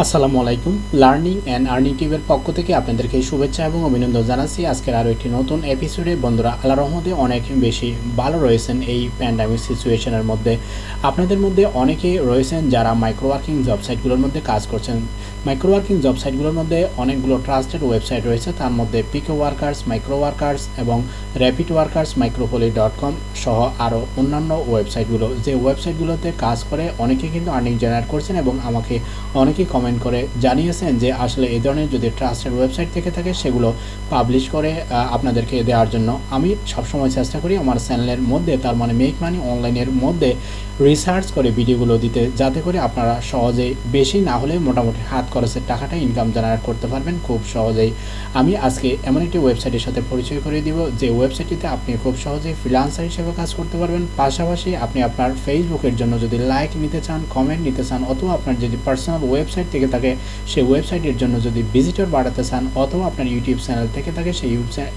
আসসালামু আলাইকুম। Learning and earning টিভের পক্ষ থেকে আপনাদেরকে শুভেচ্ছা এবং অভিনন্দন জানাচ্ছি। আজকের আরও একটি নতুন এপিসোডে বন্ধুরা আল্লাহ রহমদে অনেক বেশি ভালো রয়েছেন এই প্যান্ডামিক সিচুয়েশনের মধ্যে। আপনাদের মধ্যে অনেকে রয়েছেন যারা মাইক্রোওয়ার্কিং জব সাইটগুলোর মধ্যে কাজ করছেন। মাইক্রোওয়ার্কিং জব সাইটগুলোর মধ্যে অনেকগুলো ট্রাস্টেড ওয়েবসাইট রয়েছে। তার মধ্যে পিকো ওয়ার্কার্স মাইক্রো ওয়ার্কার্স এবং র্যাপিড ওয়ার্কার্স মাইক্রোপলি ডট কম সহ আরও অন্যান্য ওয়েবসাইটগুলো যে ওয়েবসাইটগুলোতে কাজ করে অনেকে কিন্তু আর্নিং জেনারেট করছেন এবং আমাকে অনেকেই কমেন্ট করে জানিয়েছেন যে আসলে এই ধরনের যদি ট্রাস্টেড ওয়েবসাইট থেকে থাকে, সেগুলো পাবলিশ করে আপনাদেরকে দেওয়ার জন্য। আমি সবসময় চেষ্টা করি আমার চ্যানেলের মধ্যে, তার মানে মেক মানি অনলাইনের মধ্যে রিসার্চ করে ভিডিওগুলো দিতে, যাতে করে আপনারা সহজেই বেশি না হলে মোটামুটি হাত খরচের টাকাটা ইনকাম জেনারেট করতে পারবেন খুব সহজেই। আমি আজকে এমন একটি ওয়েবসাইটের সাথে পরিচয় করে দিব, যে ওয়েবসাইটটিতে আপনি খুব সহজেই ফ্রিলান্সার হিসেবে কাজ করতে পারবেন। পাশাপাশি আপনি আপনার ফেসবুকের জন্য যদি লাইক নিতে চান কমেন্ট নিতে চান, অথবা আপনার যদি পার্সোনাল ওয়েবসাইট থেকে থাকে সেই ওয়েবসাইটের জন্য যদি ভিজিটর বাড়াতে চান, অথবা আপনার ইউটিউব চ্যানেল থেকে থাকে, সেই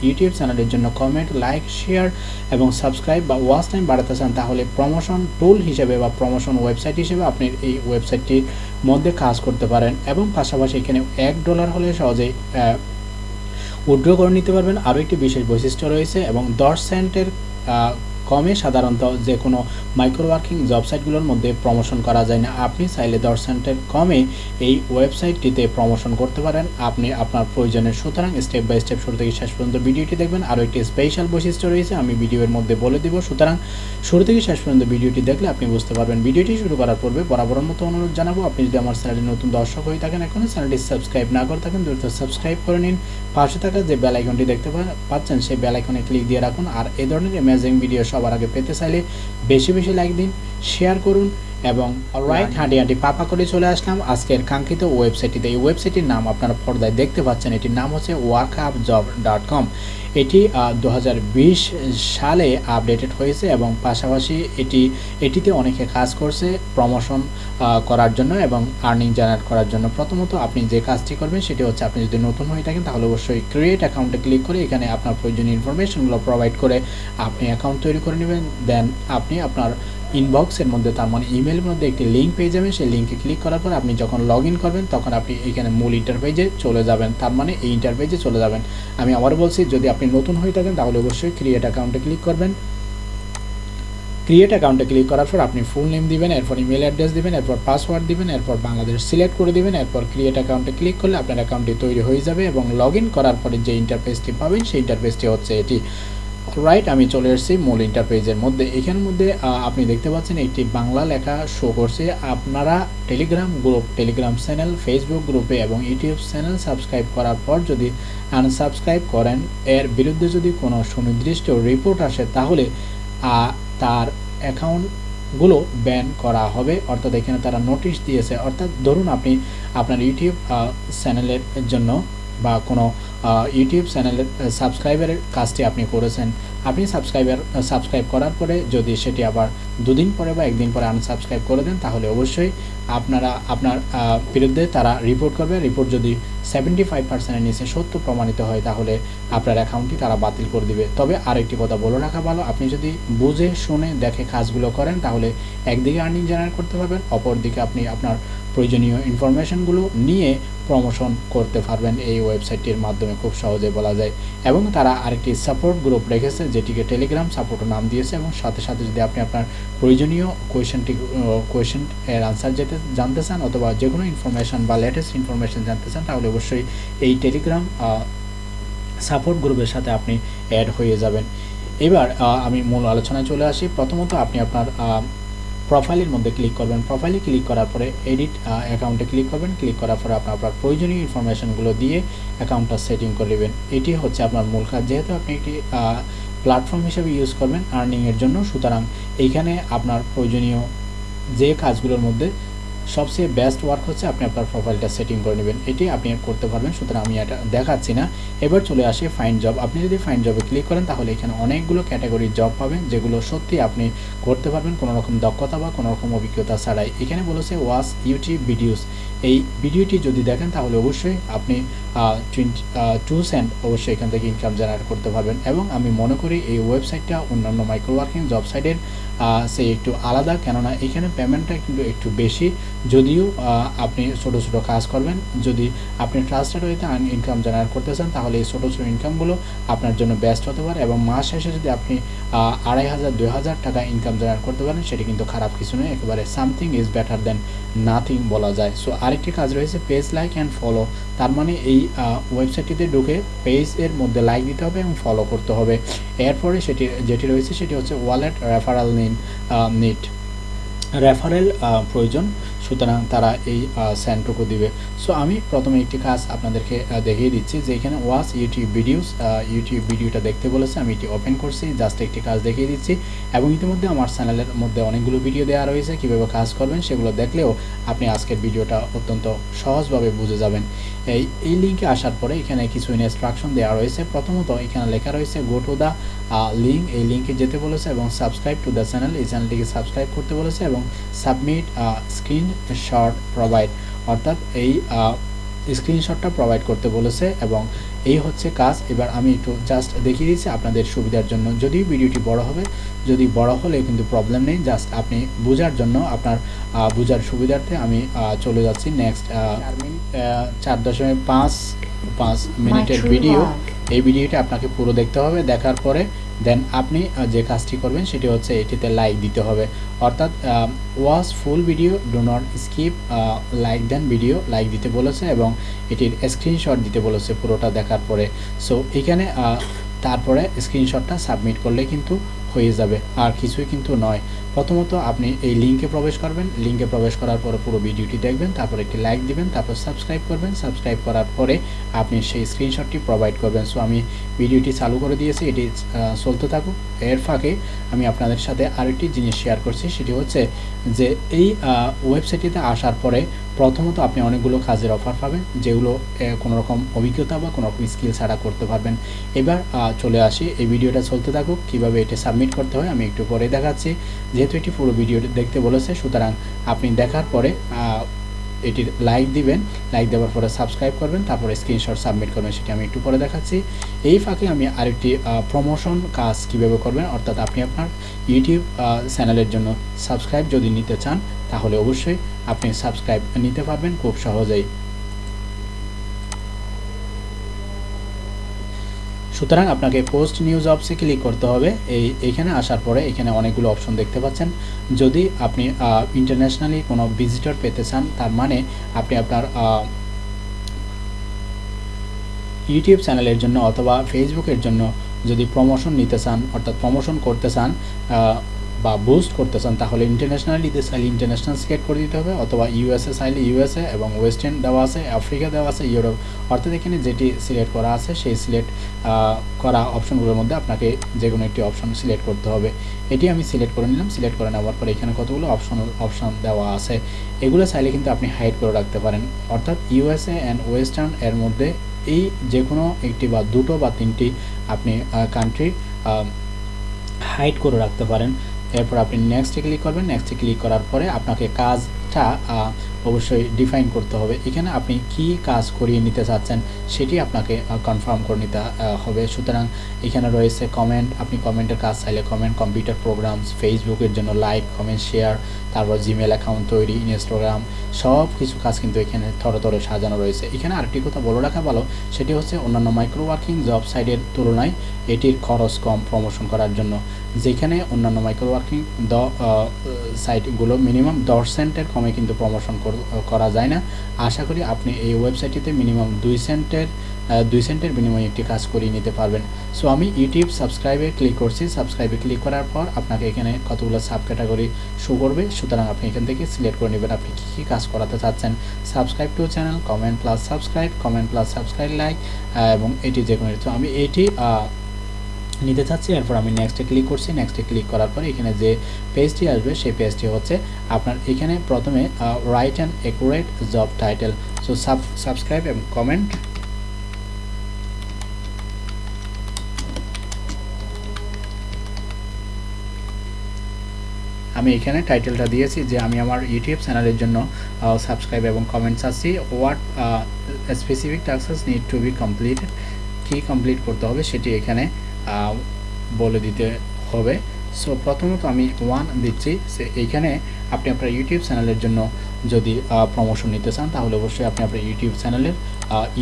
ইউটিউব চ্যানেলের জন্য কমেন্ট লাইক শেয়ার এবং সাবস্ক্রাইব বা ওয়াচ টাইম বাড়াতে চান, তাহলে প্রমোশন টুল হিসেবে বা প্রমোশন ওয়েবসাইট হিসেবে আপনি এই ওয়েবসাইটটির মধ্যে কাজ করতে পারেন এবং পাশাপাশি এখানে এক ডলার হলে সহজেই আহ, উইথড্র করে নিতে পারবেন। আরও একটি বিশেষ বৈশিষ্ট্য রয়েছে এবং দশ সেন্টের কমে সাধারণত যে কোনো মাইক্রো ওয়ার্কিং জব সাইটগুলোর মধ্যে প্রমোশন করা যায় না। আপনি চাইলে দশ সেন্টের কমে এই ওয়েবসাইটটিতে প্রমোশন করতে পারেন। আপনি আপনার প্রয়োজনের সুতরাং স্টেপ বাই স্টেপ শুরু থেকে শেষ পর্যন্ত ভিডিওটি দেখবেন। আরও একটি স্পেশাল বৈশিষ্ট্য রয়েছে, আমি ভিডিওর মধ্যে বলে দিব। সুতরাং শুরু থেকে শেষ পর্যন্ত ভিডিওটি দেখলে আপনি বুঝতে পারবেন। ভিডিওটি শুরু করার পূর্বে বরাবর মতো অনুরোধ জানাব, আপনি যদি আমার চ্যানেলে নতুন দর্শক হয়ে থাকেন এখনও চ্যানেলটি সাবস্ক্রাইব না করে থাকেন, দ্রুত সাবস্ক্রাইব করে নিন। পাশে থাকা যে বেল আইকনটি দেখতে পাচ্ছেন, সেই বেল আইকনে ক্লিক দিয়ে রাখুন। আর এ ধরনের অ্যামেজিং ভিডিও সবার আগে পেতে চাইলে বেশি বেশি লাইক দিন শেয়ার করুন এবং রাইট হাঁটি পাপা করে চলে আসলাম। আজকের কাঙ্ক্ষিত ওয়েবসাইটটিতে এই ওয়েবসাইটটির নাম আপনারা পর্দায় দেখতে পাচ্ছেন। এটির নাম হচ্ছে work up job dot com এটি দু হাজার বিশ সালে আপডেটেড হয়েছে এবং পাশাপাশি এটি এটিতে অনেকে কাজ করছে প্রমোশন করার জন্য এবং আর্নিং জেনারেট করার জন্য। প্রথমত আপনি যে কাজটি করবেন সেটি হচ্ছে আপনি যদি নতুন হয়ে থাকেন তাহলে অবশ্যই ক্রিয়েট অ্যাকাউন্টে ক্লিক করে এখানে আপনার প্রয়োজনীয় ইনফরমেশনগুলো প্রোভাইড করে আপনি অ্যাকাউন্ট তৈরি করে নেবেন। দেন আপনি আপনার ইনবক্সের মধ্যে তার মানে ইমেলের মধ্যে একটি লিঙ্ক পেয়ে যাবেন। সেই লিঙ্কে ক্লিক করার পর আপনি যখন লগ করবেন, তখন আপনি এখানে মূল ইন্টারপেজে চলে যাবেন। তার মানে এই ইন্টারপেজে চলে যাবেন। আমি আবার বলছি, যদি আপনি নতুন হয়ে থাকেন, তাহলে অবশ্যই ক্রিয়েট অ্যাকাউন্টে ক্লিক করবেন। ক্রিয়েট অ্যাকাউন্টে ক্লিক করার পর আপনি ফুল নেম দিবেন, এরপর ইমেল অ্যাড্রেস দিবেন, এরপর পাসওয়ার্ড দিবেন, এরপর বাংলাদেশ সিলেক্ট করে দিবেন, এরপর ক্রিয়েট অ্যাকাউন্টে ক্লিক করলে আপনার অ্যাকাউন্টটি তৈরি হয়ে যাবে এবং লগ করার পরে যে ইন্টারফেসটি পাবেন, সেই ইন্টারফেসটি হচ্ছে এটি। রাইট আমি চলে এসেছি মূল ইন্টারপেজের মধ্যে। এখানের মধ্যে আপনি দেখতে পাচ্ছেন একটি বাংলা লেখা শো করছে। আপনারা Telegram group Telegram channel Facebook গ্রুপে এবং ইউটিউব চ্যানেল সাবস্ক্রাইব করার পর যদি আনসাবস্ক্রাইব করেন, এর বিরুদ্ধে যদি কোনো সুনির্দিষ্ট রিপোর্ট আসে, তাহলে তার অ্যাকাউন্টগুলো ব্যান করা হবে। অর্থাৎ এখানে তারা নোটিশ দিয়েছে। অর্থাৎ ধরুন আপনি আপনার ইউটিউব চ্যানেলের জন্য বা কোনো ইউটিউব চ্যানেলের সাবস্ক্রাইবারের কাজটি আপনি করেছেন, আপনি সাবস্ক্রাইবার সাবস্ক্রাইব করার পরে যদি সেটি আবার দুদিন পরে বা একদিন পরে আনসাবস্ক্রাইব করে দেন, তাহলে অবশ্যই আপনারা, আপনার বিরুদ্ধে তারা রিপোর্ট করবে। রিপোর্ট যদি সেভেন্টি ফাইভ পার্সেন্টের নিচে সত্য প্রমাণিত হয়, তাহলে আপনার অ্যাকাউন্টটি তারা বাতিল করে দিবে। তবে আরেকটি কথা বলে রাখা ভালো, আপনি যদি বুঝে, শুনে, দেখে কাজগুলো করেন, তাহলে একদিকে আর্নিং জেনারেট করতে পারবেন, অপরদিকে আপনি আপনার প্রয়োজনীয় ইনফরমেশনগুলো নিয়ে প্রমোশন করতে পারবেন এই ওয়েবসাইটটির মাধ্যমে খুব সহজে বলা যায়। এবং তারা আরেকটি সাপোর্ট গ্রুপ রেখেছে, যেটিকে টেলিগ্রাম সাপোর্টও নাম দিয়েছে এবং সাথে সাথে যদি আপনি আপনার প্রয়োজনীয় কোয়েশনটি কোয়েশন এর আনসার যেতে, জানতে চান অথবা যে কোনো ইনফরমেশন বা লেটেস্ট ইনফরমেশন জানতে চান, তাহলে অবশ্যই এই টেলিগ্রাম সাপোর্ট গ্রুপের সাথে আপনি অ্যাড হয়ে যাবেন। এবার আমি মূল আলোচনায় চলে আসি। প্রথমত আপনি আপনার প্রোফাইলের মধ্যে ক্লিক করবেন। প্রোফাইলে ক্লিক করার পরে এডিট অ্যাকাউন্টে ক্লিক করবেন। ক্লিক করার পরে আপনার আপনার প্রয়োজনীয় ইনফরমেশনগুলো দিয়ে অ্যাকাউন্টটা সেটিং করে নেবেন। এটি হচ্ছে আপনার মূল কাজ। যেহেতু আপনি একটি প্ল্যাটফর্ম হিসেবে ইউজ করবেন আর্নিংয়ের জন্য, সুতরাং এইখানে আপনার প্রয়োজনীয় যে কাজগুলোর মধ্যে সবচেয়ে বেস্ট ওয়ার্ক হচ্ছে আপনি আপনার প্রোফাইলটা সেটিং করে নেবেন। এটি আপনি করতে পারবেন, সুতরাং আমি এটা দেখাচ্ছি না। এবার চলে আসি ফাইন জব আপনি যদি ফাইন জবে ক্লিক করেন, তাহলে এখানে অনেকগুলো ক্যাটাগরির জব পাবেন, যেগুলো সত্যি আপনি করতে পারবেন কোনো রকম দক্ষতা বা কোনো রকম অভিজ্ঞতা ছাড়াই। এখানে বলেছে ওয়াস ইউটিউব ভিডিওস এই ভিডিওটি যদি দেখেন, তাহলে অবশ্যই আপনি টু সেন্ট অবশ্যই এখান থেকে ইনকাম জেনারেট করতে পারবেন। এবং আমি মনে করি এই ওয়েবসাইটটা অন্যান্য মাইক্রো ওয়ার্কিং জব সাইটের সে একটু আলাদা। কেননা এখানে পেমেন্টটা কিন্তু একটু বেশি। যদিও আপনি ছোটো ছোটো কাজ করবেন, যদি আপনি ট্রাস্টেড হইতে ইনকাম জেনারেট করতে চান, তাহলে এই ছোটো ছোটো ইনকামগুলো আপনার জন্য ব্যস্ত হতে পারে এবং মাস শেষে যদি আপনি আড়াই হাজার, দুই হাজার টাকা ইনকাম জেনারেট করতে পারেন, সেটি কিন্তু খারাপ কিছু নয়, একেবারে something is better than nothing বলা যায়। সো আরেকটি কাজ রয়েছে পেজ লাইক অ্যান্ড ফলো তার মানে এই ওয়েবসাইটটিতে ঢুকে পেজের মধ্যে লাইক দিতে হবে এবং ফলো করতে হবে। এরপরে সেটি, যেটি রয়েছে, সেটি হচ্ছে ওয়ালেট রেফারাল নিন নিট রেফারেল প্রয়োজন। সুতরাং তারা এই স্যান্টুকু দিবে। সো আমি প্রথমে একটি কাজ আপনাদেরকে দেখিয়ে দিচ্ছি যে এখানে ওয়াচ ইউটিউব ভিডিওস ইউটিউব ভিডিওটা দেখতে বলেছে। আমি এটি ওপেন করছি জাস্ট একটি কাজ দেখিয়ে দিচ্ছি। এবং ইতিমধ্যে আমার চ্যানেলের মধ্যে অনেকগুলো ভিডিও দেওয়া রয়েছে, কীভাবে কাজ করবেন সেগুলো দেখলেও আপনি আজকের ভিডিওটা অত্যন্ত সহজভাবে বুঝে যাবেন। এই এই লিঙ্কে আসার পরে এখানে কিছু ইনস্ট্রাকশন দেওয়া রয়েছে। প্রথমত এখানে লেখা রয়েছে গো টু দ্য লিঙ্ক এই লিঙ্কে যেতে বলেছে এবং সাবস্ক্রাইব টু দ্য চ্যানেল এই চ্যানেলটিকে সাবস্ক্রাইব করতে বলেছে এবং সাবমিট স্ক্রিন শর্ট প্রোভাইড অর্থাৎ এই স্ক্রিনশটটা প্রোভাইড করতে বলেছে এবং এই হচ্ছে কাজ। এবার আমি একটু জাস্ট দেখিয়ে দিচ্ছি আপনাদের সুবিধার জন্য। যদিও ভিডিওটি বড় হবে যদি বড় হলে কিন্তু প্রবলেম নেই। জাস্ট আপনি বোঝার জন্য আপনার বোঝার সুবিধার্থে আমি চলে যাচ্ছি। নেক্সট চার দশমিক পাঁচ পাঁচ মিনিটের ভিডিও এই ভিডিওটা আপনাকে পুরো দেখতে হবে, দেখার পরে দেন আপনি যে কাজটি করবেন সেটি হচ্ছে এটিতে লাইক দিতে হবে। অর্থাৎ watch full video do not skip like then video like দিতে বলেছে এবং এটির স্ক্রিনশট দিতে বলেছে পুরোটা দেখার পরে। সো এখানে তারপরে স্ক্রিনশটটা সাবমিট করলে কিন্তু হয়ে যাবে, আর কিছুই কিন্তু নয়। প্রথমত আপনি এই লিঙ্কে প্রবেশ করবেন। লিঙ্কে প্রবেশ করার পরে পুরো ভিডিওটি দেখবেন, তারপর একটি লাইক দিবেন, তারপর সাবস্ক্রাইব করবেন। সাবস্ক্রাইব করার পরে আপনি সেই স্ক্রিনশটটি প্রোভাইড করবেন। সো আমি ভিডিওটি চালু করে দিয়েছি, এটি চলতে থাকুক। এর ফাঁকে আমি আপনাদের সাথে আরেকটি জিনিস শেয়ার করছি, সেটি হচ্ছে যে এই ওয়েবসাইটটিতে আসার পরে প্রথমত আপনি অনেকগুলো কাজের অফার পাবেন, যেগুলো কোনো রকম অভিজ্ঞতা বা কোনো রকম স্কিল ছাড়া করতে পারবেন। এবার চলে আসি। এই ভিডিওটা চলতে থাকুক। কীভাবে এটা সাবমিট করতে হয়, আমি একটু পরে দেখাচ্ছি। যেহেতু এটি পুরো ভিডিও দেখতে বলেছে, সুতরাং আপনি দেখার পরে এটির লাইক দিবেন। লাইক দেওয়ার পরে সাবস্ক্রাইব করবেন, তারপরে স্ক্রিনশট সাবমিট করবেন, সেটি আমি একটু পরে দেখাচ্ছি। এই ফাঁকে আমি আরেকটি প্রমোশন কাজ কীভাবে করবেন, অর্থাৎ আপনি আপনার ইউটিউব চ্যানেলের জন্য সাবস্ক্রাইব যদি নিতে চান, তাহলে অবশ্যই আপনি সাবস্ক্রাইব নিতে পারবেন, খুব সহজেই। সুতরাং আপনাকে পোস্ট নিউজ অপসে ক্লিক করতে হবে। এই, এখানে আসার পরে এখানে অনেকগুলো অপশন দেখতে পাচ্ছেন। যদি আপনি ইন্টারন্যাশনালি কোনো ভিজিটর পেতে চান, তার মানে আপনি আপনার ইউটিউব চ্যানেলের জন্য অথবা ফেসবুকের জন্য যদি প্রমোশন নিতে চান, অর্থাৎ প্রমোশন করতে চান বা বুস্ট করতে চান, তাহলে ইন্টারন্যাশনালিতে চাইলে ইন্টারন্যাশনাল সিলেক্ট করে দিতে হবে, অথবা ইউএসএ চাইলে ইউএসএ এবং ওয়েস্টার্ন দেওয়া আছে আফ্রিকা দেওয়া আছে ইউরোপ অর্থাৎ এখানে যেটি সিলেক্ট করা আছে, সেই সিলেক্ট করা অপশনগুলোর মধ্যে আপনাকে যে কোনো একটি অপশন সিলেক্ট করতে হবে। এটি আমি সিলেক্ট করে নিলাম সিলেক্ট করে নেওয়ার পরে এখানে কতগুলো অপশন অপশন দেওয়া আছে। এগুলো চাইলে কিন্তু আপনি হাইড করে রাখতে পারেন। অর্থাৎ ইউএসএ অ্যান্ড ওয়েস্টার্ন এর মধ্যে এই যে কোনো একটি বা দুটো বা তিনটি আপনি কান্ট্রি হাইড করে রাখতে পারেন। এরপর আপনি নেক্সটে ক্লিক করবেন। নেক্সটে ক্লিক করার পরে আপনাকে কাজটা অবশ্যই ডিফাইন করতে হবে। এখানে আপনি কি কাজ করিয়ে নিতে চাচ্ছেন সেটি আপনাকে কনফার্ম করে নিতে হবে। সুতরাং এখানে রয়েছে কমেন্ট আপনি কমেন্টের কাজ চাইলে কমেন্ট কম্পিউটার প্রোগ্রামস ফেসবুকের জন্য লাইক কমেন্ট শেয়ার তারপর জিমেল অ্যাকাউন্ট তৈরি ইনস্টাগ্রাম সব কিছু কাজ কিন্তু এখানে থরে থরে সাজানো রয়েছে। এখানে আরেকটি কথা বলে রাখা ভালো, সেটি হচ্ছে অন্যান্য মাইক্রো ওয়ার্কিং জব সাইটের তুলনায় এটির খরচ কম প্রমোশন করার জন্য। যেখানে অন্যান্য মাইক্রো ওয়ার্কিং দ সাইটগুলো মিনিমাম দশ সেন্টের কমে কিন্তু প্রমোশন করা যায় না। আশা করি আপনি এই ওয়েবসাইটটিতে মিনিমাম দুই সেন্টের দুই সেন্টের বিনিময়ে একটি কাজ করিয়ে নিতে পারবেন। সো আমি ইউটিউব সাবস্ক্রাইবে ক্লিক করছি। সাবস্ক্রাইবে ক্লিক করার পর আপনাকে এখানে কতগুলো সাব ক্যাটাগরি শো করবে। সুতরাং আপনি এখান থেকে সিলেক্ট করে নেবেন আপনি কী কী কাজ করাতে চাচ্ছেন। Subscribe to channel comment plus subscribe comment plus subscribe like এবং এটি যে কোনো আমি এটি নিতে চাচ্ছি, এরপর আমি নেক্সটে ক্লিক করছি। নেক্সটে ক্লিক করার পরে এখানে যে পেজটি আসবে, সেই পেজটি হচ্ছে আপনার এখানে প্রথমে write and accurate job title so subscribe এবং কমেন্ট আমি এখানে টাইটেলটা দিয়েছি যে আমি আমার ইউটিউব চ্যানেলের জন্য সাবস্ক্রাইব এবং কমেন্টস আছি what specific tasks need to be complete key complete করতে হবে সেটি এখানে বলে দিতে হবে। সো প্রথমত আমি ওয়ান দিচ্ছি। সে এইখানে আপনি আপনার ইউটিউব চ্যানেলের জন্য যদি প্রমোশন নিতে চান, তাহলে অবশ্যই আপনি আপনার ইউটিউব চ্যানেলের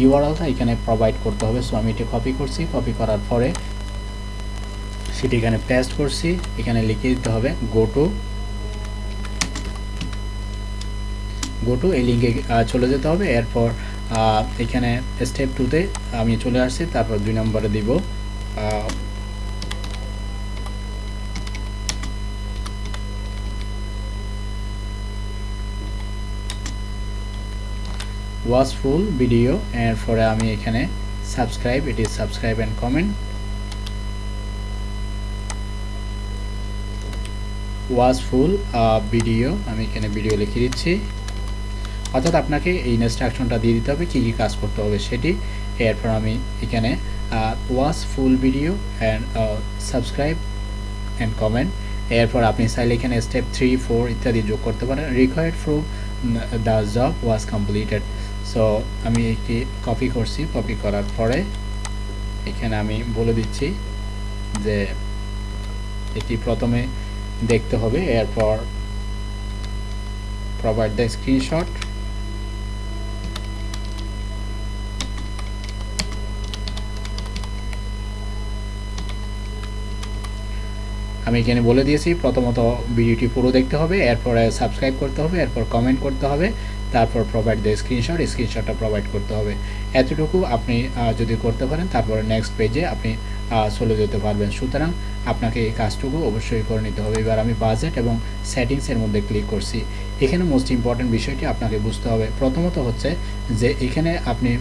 ইউআরএলটা এখানে প্রোভাইড করতে হবে। সো আমি এটি কপি করছি। কপি করার পরে সেটি এখানে পেস্ট করছি। এখানে লিখে দিতে হবে গো টু গো টু এই লিঙ্কে চলে যেতে হবে। এরপর এখানে স্টেপ টুতে আমি চলে আসছি। তারপর দুই নম্বরে দিব ওয়াচ ফুল ভিডিও এরপরে আমি এখানে সাবস্ক্রাইব এটি subscribe and comment watch full video আমি এখানে ভিডিও লিখে দিচ্ছি। অর্থাৎ আপনাকে এই ইনস্ট্রাকশনটা দিয়ে দিতে হবে, কী কী কাজ করতে হবে সেটি। এরপর আমি এখানে watch full video and subscribe and comment এরপর আপনি চাইলে এখানে স্টেপ থ্রি ফোর ইত্যাদি যোগ করতে পারেন। Required proof the job was completed so আমি একটি কপি করছি। কপি করার পরে এখানে আমি বলে দিচ্ছি যে এটি প্রথমে দেখতে হবে। এরপর প্রোভাইড দ্য স্ক্রিনশট আমি এখানে বলে দিয়েছি, প্রথমত ভিডিওটি পুরো দেখতে হবে, এরপরে সাবস্ক্রাইব করতে হবে, এরপর কমেন্ট করতে হবে, তারপর প্রোভাইড দ্য স্ক্রিনশট স্ক্রিনশটটা প্রোভাইড করতে হবে। এতটুকু আপনি যদি করতে পারেন, তারপরে নেক্সট পেজে আপনি চলে যেতে পারবেন। সুতরাং আপনাকে এই কাজটুকু অবশ্যই করে নিতে হবে। এবার আমি বাজেট এবং সেটিংসের মধ্যে ক্লিক করছি। এখানে মোস্ট ইম্পর্ট্যান্ট বিষয়টি আপনাকে বুঝতে হবে। প্রথমত হচ্ছে যে এখানে আপনি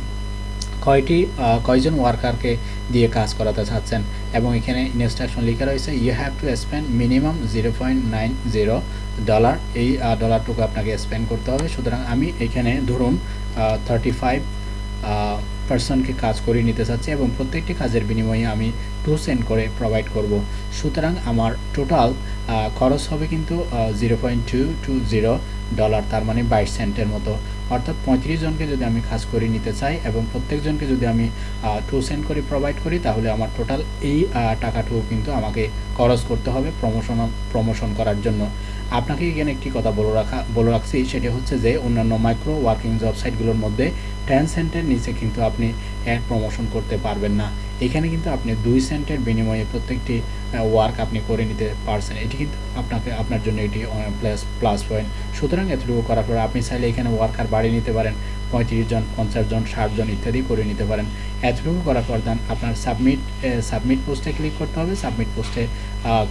কয়টি কয়জন ওয়ার্কারকে দিয়ে কাজ করাতে চাচ্ছেন? এবং এখানে ইনস্ট্রাকশন লেখা রয়েছে you have to spend minimum zero point nine zero dollar এই ডলারটুকু আপনাকে স্পেন্ড করতে হবে। সুতরাং আমি এখানে ধরুন থার্টি ফাইভ পার্সনকে কাজ করিয়ে নিতে চাচ্ছি এবং প্রত্যেকটি কাজের বিনিময়ে আমি টু সেন্ট করে প্রোভাইড করব। সুতরাং আমার টোটাল খরচ হবে কিন্তু zero point two two zero dollar তার মানে বাইশ সেন্টের মতো। অর্থাৎ পঁয়ত্রিশ জনকে যদি আমি কাজ করে নিতে চাই এবং প্রত্যেকজনকে যদি আমি টু সেন্ট করে প্রোভাইড করি, তাহলে আমার টোটাল এই টাকাটুকু কিন্তু আমাকে খরচ করতে হবে প্রমোশন প্রমোশন করার জন্য। আপনাকে এখানে একটি কথা বলে রাখা, বলে রাখছি, সেটি হচ্ছে যে অন্যান্য মাইক্রো ওয়ার্কিং ওয়েবসাইটগুলোর মধ্যে টেন সেন্টের নিচে কিন্তু আপনি অ্যাড প্রমোশন করতে পারবেন না। এখানে কিন্তু আপনি দুই সেন্টের বিনিময়ে প্রত্যেকটি ওয়ার্ক আপনি করে নিতে পারছেন। এটি কিন্তু আপনাকে, আপনার জন্য এটি প্লাস প্লাস পয়েন্ট সুতরাং এতটুকু করার পর আপনি চাইলে এখানে ওয়ার্কার বাড়িয়ে নিতে পারেন। পঁয়ত্রিশ জন, পঞ্চাশ জন, ষাট জন ইত্যাদি করে নিতে পারেন। এতটুকু করার পর দেন আপনার সাবমিট সাবমিট পোস্টে ক্লিক করতে হবে। সাবমিট পোস্টে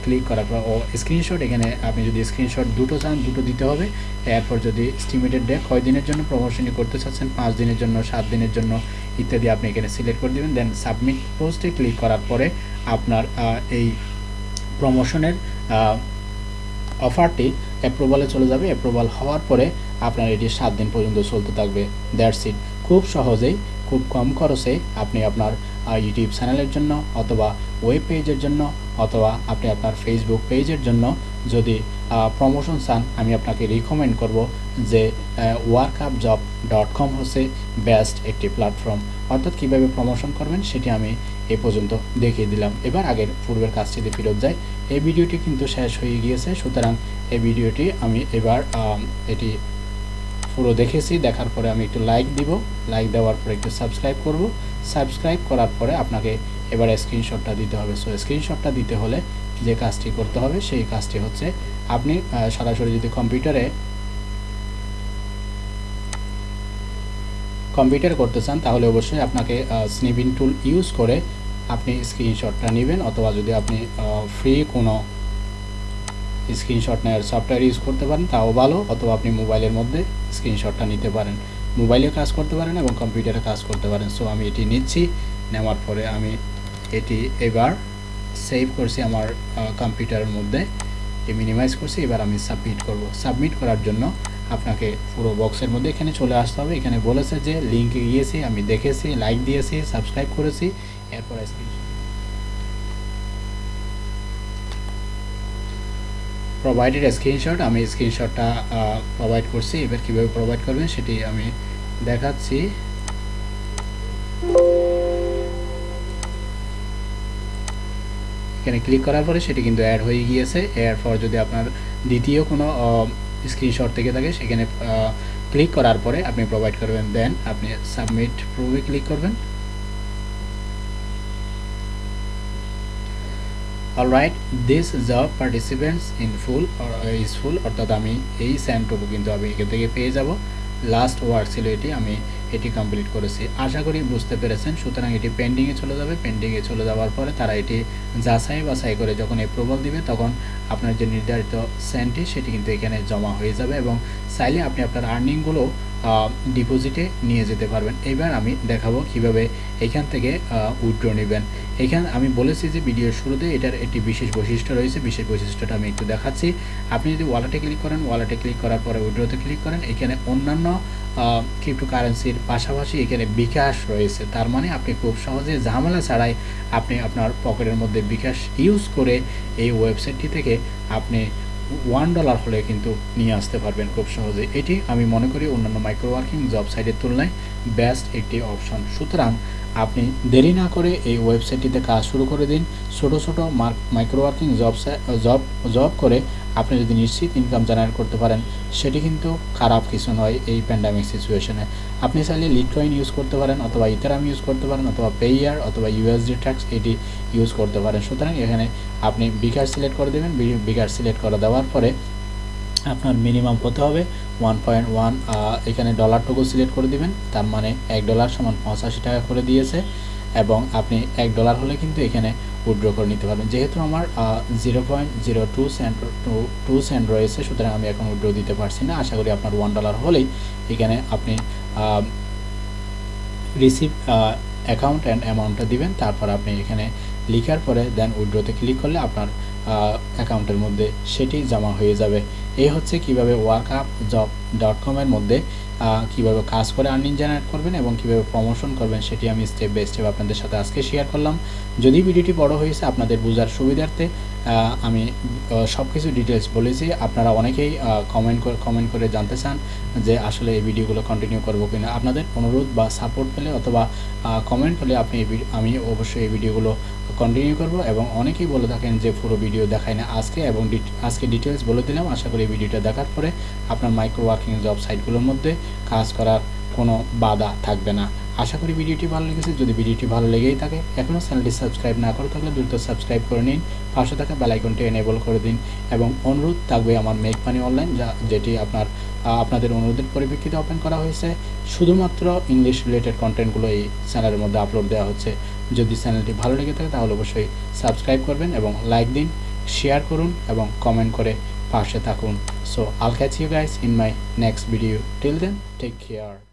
ক্লিক করার পর, ও স্ক্রিনশট এখানে আপনি যদি স্ক্রিনশট দুটো চান, দুটো দিতে হবে। এরপর যদি স্টিমেটেড ডে কয় দিনের জন্য প্রমোশনই করতে চাচ্ছেন, পাঁচ দিনের জন্য, সাত দিনের জন্য ইত্যাদি আপনি এখানে সিলেক্ট করে দেবেন। দেন সাবমিট পোস্টে ক্লিক করার পরে আপনার এই প্রমোশনের অফারটি অ্যাপ্রুভালে চলে যাবে। অ্যাপ্রুভাল হওয়ার পরে আপনার এটি সাত দিন পর্যন্ত চলতে থাকবে। দ্যাটস ইট খুব সহজেই, খুব কম খরচে আপনি আপনার ইউটিউব চ্যানেলের জন্য অথবা ওয়েব পেজের জন্য অথবা আপনি আপনার ফেসবুক পেজের জন্য যদি প্রমোশন চান, আমি আপনাকে রিকমেন্ড করব যে ওয়ার্কআপ জব ডট কম হচ্ছে বেস্ট একটি প্ল্যাটফর্ম অর্থাৎ কীভাবে প্রমোশন করবেন সেটি আমি এ পর্যন্ত দেখিয়ে দিলাম। এবার আগের পূর্বের কাজটিতে ফেরত যাই। এই ভিডিওটি কিন্তু শেষ হয়ে গিয়েছে, সুতরাং এই ভিডিওটি আমি এবার এটি পুরো দেখেছি, দেখার পরে আমি একটু লাইক দিব। লাইক দেওয়ার পরে একটু সাবস্ক্রাইব করব। সাবস্ক্রাইব করার পরে আপনাকে এবার স্ক্রিনশটটা দিতে হবে। সো স্ক্রিনশটটা দিতে হলে যে কাজটি করতে হবে, সেই কাজটি হচ্ছে আপনি সরাসরি যদি কম্পিউটারে কম্পিউটার করতে চান, তাহলে অবশ্যই আপনাকে স্নিপিং টুল ইউজ করে আপনি স্ক্রিনশটটা নেবেন। অথবা যদি আপনি ফ্রি কোনো স্ক্রিনশট নেওয়ার সফটওয়্যার ইউজ করতে পারেন, তাও ভালো, অথবা আপনি মোবাইলের মধ্যে স্ক্রিনশটটা নিতে পারেন। মোবাইলে কাজ করতে পারেন এবং কম্পিউটারে কাজ করতে পারেন। সো আমি এটি নিচ্ছি, নেওয়ার পরে আমি এটি এবার সেভ করছি আমার কম্পিউটারের মধ্যে। এ মিনিমাইজ করছি, এবার আমি সাবমিট করব। সাবমিট করার জন্য আপনাকে পুরো বক্সের মধ্যে এখানে চলে আসতে হবে। এখানে বলেছে যে লিঙ্কে গিয়েছি, আমি দেখেছি লাইক দিয়েছি সাবস্ক্রাইব করেছি, এরপর স্ক্রিনশট প্রোভাইডেড স্ক্রিনশট আমি স্ক্রিনশটটা প্রোভাইড করছি। এবার কীভাবে প্রোভাইড করবেন সেটি আমি দেখাচ্ছি। এখানে ক্লিক করার পরে সেটি কিন্তু অ্যাড হয়ে গিয়েছে। এর পর যদি আপনার দ্বিতীয় কোনো স্ক্রিনশট থেকে থাকে, সেখানে ক্লিক করার পরে আপনি প্রোভাইড করবেন। দেন আপনি সাবমিট প্রুভে ক্লিক করবেন। Alright this job participants in full is full অর্থাৎ আমি এই স্যান্টটুকু কিন্তু আমি এখান থেকে পেয়ে যাব। লাস্ট ওয়ার্ক ছিল এটি, আমি এটি কমপ্লিট করেছি। আশা করি বুঝতে পেরেছেন, সুতরাং এটি পেন্ডিংয়ে চলে যাবে। পেন্ডিংয়ে চলে যাওয়ার পরে তারা এটি যাচাই বাছাই করে যখন অ্যাপ্রুভাল দিবে, তখন আপনার যে নির্ধারিত সেন্টটি সেটি কিন্তু এখানে জমা হয়ে যাবে এবং চাইলে আপনি আপনার আর্নিংগুলো ডিপোজিটে নিয়ে যেতে পারবেন। এবার আমি দেখাবো কীভাবে এখান থেকে উইথড্র নেবেন। এখানে, আমি বলেছি যে ভিডিওর শুরুতে এটার একটি বিশেষ বৈশিষ্ট্য রয়েছে। বিশেষ বৈশিষ্ট্যটা আমি একটু দেখাচ্ছি। আপনি যদি ওয়ালেটে ক্লিক করেন ওয়ালেটে ক্লিক করার পরে উইড্রোতে ক্লিক করেন, এখানে অন্যান্য ক্রিপ্টোকারেন্সির পাশাপাশি এখানে বিকাশ রয়েছে। তার মানে আপনি খুব সহজে ঝামেলা ছাড়াই আপনি আপনার পকেটের মধ্যে বিকাশ ইউজ করে এই ওয়েবসাইটটি থেকে আপনি ওয়ান ডলার হলে কিন্তু নিয়ে আসতে পারবেন খুব সহজে। এটি আমি মনে করি অন্যান্য মাইক্রো ওয়ার্কিং জব সাইটের তুলনায় বেস্ট একটি অপশন সুতরাং আপনি দেরি না করে এই ওয়েবসাইটটিতে কাজ শুরু করে দিন। ছোটো ছোটো micro working job job job করে আপনি যদি নিশ্চিত ইনকাম জেনারেট করতে পারেন, সেটি কিন্তু খারাপ কিছু নয় এই প্যান্ডামিক সিচুয়েশনে আপনি চাইলে লিটকয়েন ইউজ করতে পারেন অথবা ইথারাম ইউজ করতে পারেন অথবা পেয়ার অথবা ইউএসডি ট্যাক্স এটি ইউজ করতে পারেন। সুতরাং এখানে আপনি বিকার সিলেক্ট করে দেবেন। বিকার সিলেক্ট করে দেওয়ার পরে আপনার মিনিমাম হতে হবে। ওয়ান পয়েন্ট ওয়ান এখানে ডলারটুকু সিলেক্ট করে দিবেন। তার মানে এক ডলার সমান পঁচাশি টাকা করে দিয়েছে। এবং আপনি এক ডলার হলে কিন্তু এখানে উইড্র করে নিতে পারবেন। যেহেতু আমার zero point zero two cent two cent রয়েছে, সুতরাং আমি এখন উইড্রো দিতে পারছি না। আশা করি আপনার ওয়ান ডলার হলেই এখানে আপনি রিসিভ অ্যাকাউন্ট অ্যান্ড অ্যামাউন্টটা দিবেন। তারপর আপনি এখানে লিখার পরে দেন উইড্রোতে ক্লিক করলে আপনার অ্যাকাউন্টের মধ্যে সেটি জমা হয়ে যাবে। এই হচ্ছে কীভাবে ওয়ার্ক আপ জব ডট কমের মধ্যে কীভাবে কাজ করে আর্নিং জেনারেট করবেন এবং কীভাবে প্রমোশন করবেন সেটি আমি স্টেপ বাই স্টেপ আপনাদের সাথে আজকে শেয়ার করলাম। যদি ভিডিওটি বড় হয়েছে আপনাদের বোঝার সুবিধার্থে আমি সব কিছু ডিটেলস বলেছি। আপনারা অনেকেই কমেন্ট করে কমেন্ট করে জানতে চান যে আসলে এই ভিডিওগুলো কন্টিনিউ করব কিনা। আপনাদের অনুরোধ বা সাপোর্ট পেলে অথবা কমেন্ট পেলে আপনি আমি অবশ্যই এই ভিডিওগুলো কন্টিনিউ করব এবং অনেকেই বলে থাকেন যে পুরো ভিডিও দেখায় না। আজকে এবং আজকে ডিটেলস বলে দিলাম। আশা করি এই ভিডিওটা দেখার পরে আপনার মাইক্রো ওয়ার্কিং জব সাইটগুলোর মধ্যে কাজ করার কোনো বাধা থাকবে না। আশা করি ভিডিওটি ভালো লেগেছে। যদি ভিডিওটি ভালো লেগেই থাকে এখনও চ্যানেলটি সাবস্ক্রাইব না করে থাকলে দ্রুত সাবস্ক্রাইব করে নিন, পাশে থাকা বেলাইকনটি এনেবল করে দিন এবং অনুরোধ থাকবে আমার মেক মানি অনলাইন যা যেটি আপনার আপনাদের অনুরোধের পরিপ্রেক্ষিতে ওপেন করা হয়েছে। শুধুমাত্র ইংলিশ রিলেটেড কন্টেন্টগুলো এই চ্যানেলের মধ্যে আপলোড দেওয়া হচ্ছে। যদি চ্যানেলটি ভালো লেগে থাকে, তাহলে অবশ্যই সাবস্ক্রাইব করবেন এবং লাইক দিন শেয়ার করুন এবং কমেন্ট করে পাশে থাকুন। So I'll catch you guys in my next video till then take care